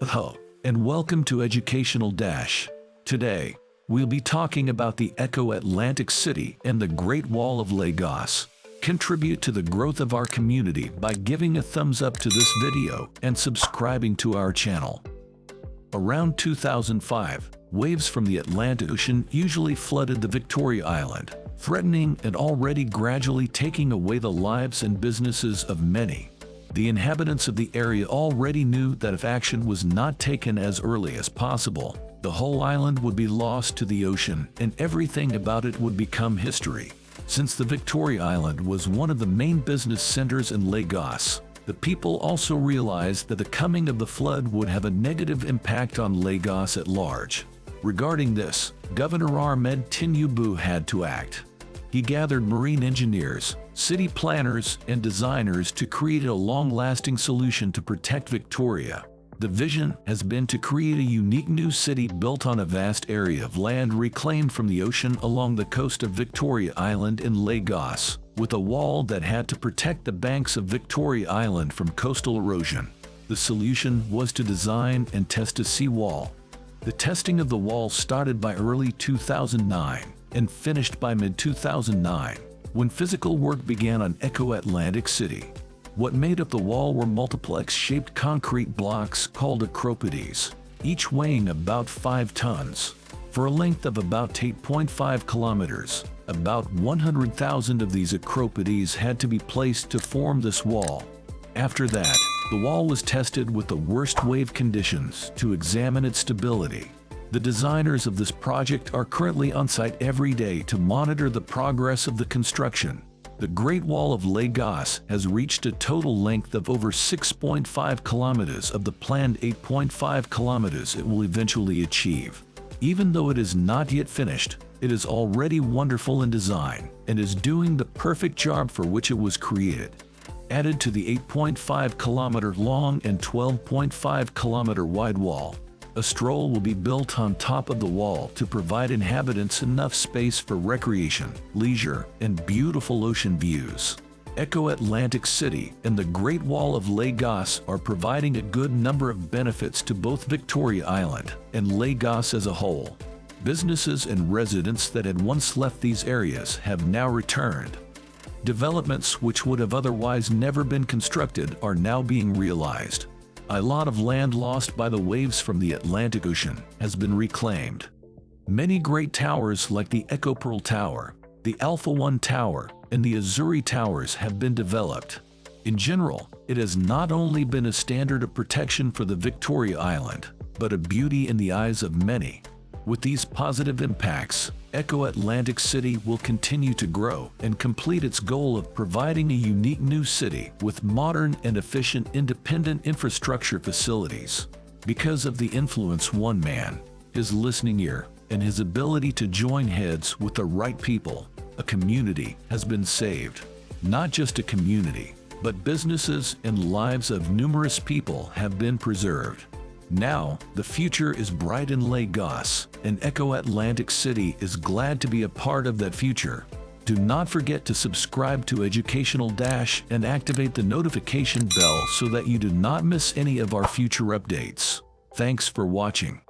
Hello, and welcome to Educational Dash. Today, we'll be talking about the Eko Atlantic City and the Great Wall of Lagos. Contribute to the growth of our community by giving a thumbs up to this video and subscribing to our channel. Around 2005, waves from the Atlantic Ocean usually flooded the Victoria Island, threatening and already gradually taking away the lives and businesses of many. The inhabitants of the area already knew that if action was not taken as early as possible, the whole island would be lost to the ocean and everything about it would become history. Since the Victoria Island was one of the main business centers in Lagos, the people also realized that the coming of the flood would have a negative impact on Lagos at large. Regarding this, Governor Ahmed Tinubu had to act. He gathered marine engineers, city planners, and designers to create a long-lasting solution to protect Victoria. The vision has been to create a unique new city built on a vast area of land reclaimed from the ocean along the coast of Victoria Island in Lagos, with a wall that had to protect the banks of Victoria Island from coastal erosion. The solution was to design and test a seawall. The testing of the wall started by early 2009 and finished by mid-2009, when physical work began on Eko Atlantic City. What made up the wall were multiplex-shaped concrete blocks called accropodes, each weighing about 5 tons. For a length of about 8.5 kilometers, about 100,000 of these accropodes had to be placed to form this wall. After that, the wall was tested with the worst wave conditions to examine its stability. The designers of this project are currently on site every day to monitor the progress of the construction. The Great Wall of Lagos has reached a total length of over 6.5 kilometers of the planned 8.5 kilometers it will eventually achieve. Even though it is not yet finished, it is already wonderful in design and is doing the perfect job for which it was created. Added to the 8.5 kilometer long and 12.5 kilometer wide wall, a stroll will be built on top of the wall to provide inhabitants enough space for recreation, leisure, and beautiful ocean views. Eko Atlantic City and the Great Wall of Lagos are providing a good number of benefits to both Victoria Island and Lagos as a whole. Businesses and residents that had once left these areas have now returned. Developments which would have otherwise never been constructed are now being realized. A lot of land lost by the waves from the Atlantic Ocean has been reclaimed. Many great towers like the Eko Pearl Tower, the Alpha One Tower, and the Azuri Towers have been developed. In general, it has not only been a standard of protection for the Victoria Island, but a beauty in the eyes of many. With these positive impacts, Eko Atlantic City will continue to grow and complete its goal of providing a unique new city with modern and efficient independent infrastructure facilities. Because of the influence one man, his listening ear, and his ability to join heads with the right people, a community has been saved. Not just a community, but businesses and lives of numerous people have been preserved. Now, the future is bright in Lagos, and Eko Atlantic City is glad to be a part of that future. Do not forget to subscribe to Educational Dash and activate the notification bell so that you do not miss any of our future updates. Thanks for watching.